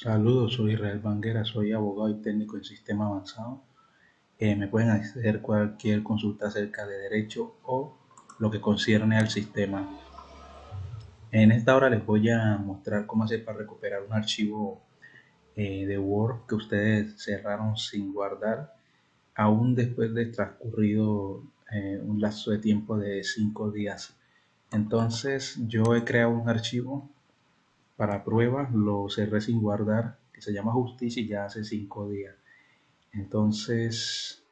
Saludos, soy Israel Banguera, soy abogado y técnico en sistema avanzado. Eh, me pueden hacer cualquier consulta acerca de derecho o lo que concierne al sistema. En esta hora les voy a mostrar cómo hacer para recuperar un archivo eh, de Word que ustedes cerraron sin guardar, aún después de transcurrido eh, un lapso de tiempo de 5 días. Entonces yo he creado un archivo para prueba lo cerré sin guardar, que se llama justicia ya hace cinco días. Entonces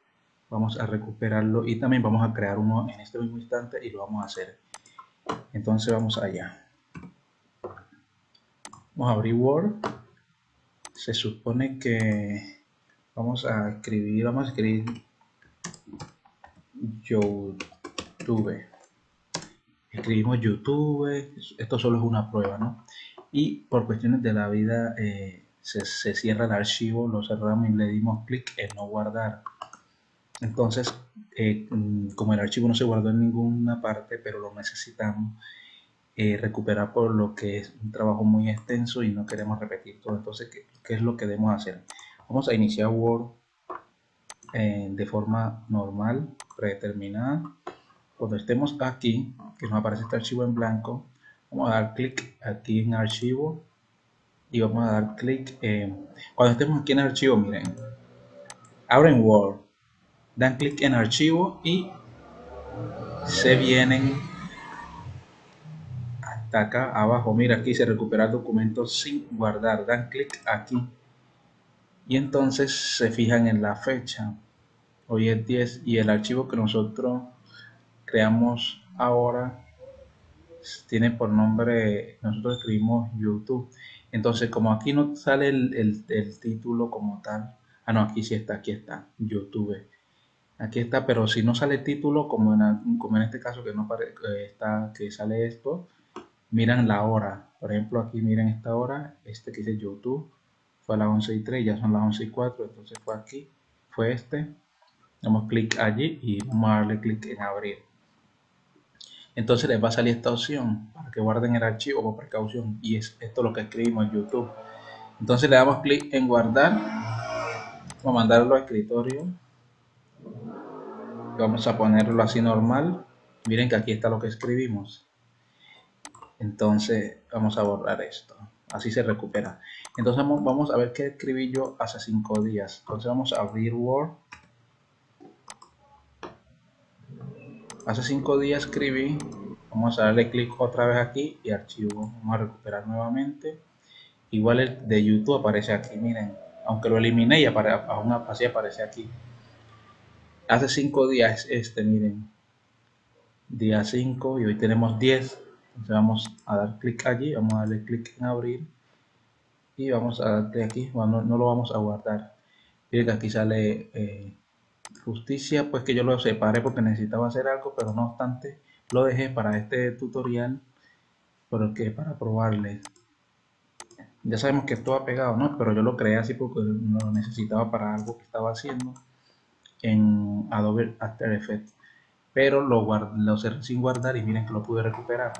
vamos a recuperarlo y también vamos a crear uno en este mismo instante y lo vamos a hacer. Entonces vamos allá. Vamos a abrir Word. Se supone que vamos a escribir, vamos a escribir YouTube. Escribimos YouTube, esto solo es una prueba, ¿no? Y por cuestiones de la vida eh, se, cierra el archivo, lo cerramos y le dimos clic en no guardar. Entonces, eh, mm, como el archivo no se guardó en ninguna parte, pero lo necesitamos eh, recuperar por lo que es un trabajo muy extenso y no queremos repetir todo. Entonces, ¿qué, qué es lo que debemos hacer? Vamos a iniciar Word de forma normal, predeterminada. Cuando estemos aquí, que nos aparece este archivo en blanco, vamos a dar clic aquí en archivo y vamos a dar clic en cuando estemos aquí en archivo miren abren Word dan clic en archivo y se vienen hasta acá abajo. Mira aquí se recupera documentos sin guardar. Dan clic aquí y entonces se fijan en la fecha. Hoy es 10 y el archivo que nosotros creamos ahora tiene por nombre, nosotros escribimos YouTube. Entonces, como aquí no sale el, título como tal, ah, no, aquí sí está, aquí está, YouTube. Aquí está, pero si no sale el título, como en, como en este caso que no está, que sale esto, miran la hora. Por ejemplo, aquí miren esta hora, este que dice YouTube, fue a las 11 y 3, ya son las 11 y 4, entonces fue aquí, fue este. Damos clic allí y vamos a darle clic en abrir entonces les va a salir esta opción para que guarden el archivo por precaución. Y es esto lo que escribimos en YouTube. Entonces le damos clic en guardar. Vamos a mandarlo a escritorio. Vamos a ponerlo así normal. Miren que aquí está lo que escribimos. Entonces vamos a borrar esto. Así se recupera. Entonces vamos a ver qué escribí yo hace cinco días. Entonces vamos a abrir Word hace cinco días escribí vamos a darle clic otra vez aquí y archivo. Vamos a recuperar nuevamente. Igual el de youtube aparece aquí miren. Aunque lo eliminé y aún así aparece aquí. Hace cinco días este miren. Día 5 y hoy tenemos 10 entonces vamos a dar clic allí vamos a darle clic en abrir. Y vamos a darle aquí bueno, no, lo vamos a guardar. Miren que aquí sale eh, justicia pues que yo lo separé porque necesitaba hacer algo pero no obstante lo dejé para este tutorial porque para probarles ya sabemos que esto ha pegado no pero yo lo creé así porque lo necesitaba para algo que estaba haciendo en Adobe After Effects pero lo, lo cerré sin guardar y miren que lo pude recuperar.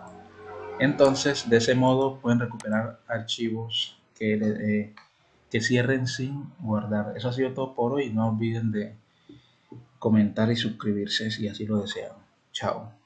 Entonces de ese modo pueden recuperar archivos que, eh, que cierren sin guardar. Eso ha sido todo por hoy. No olviden de comentar y suscribirse si así lo desean. Chao.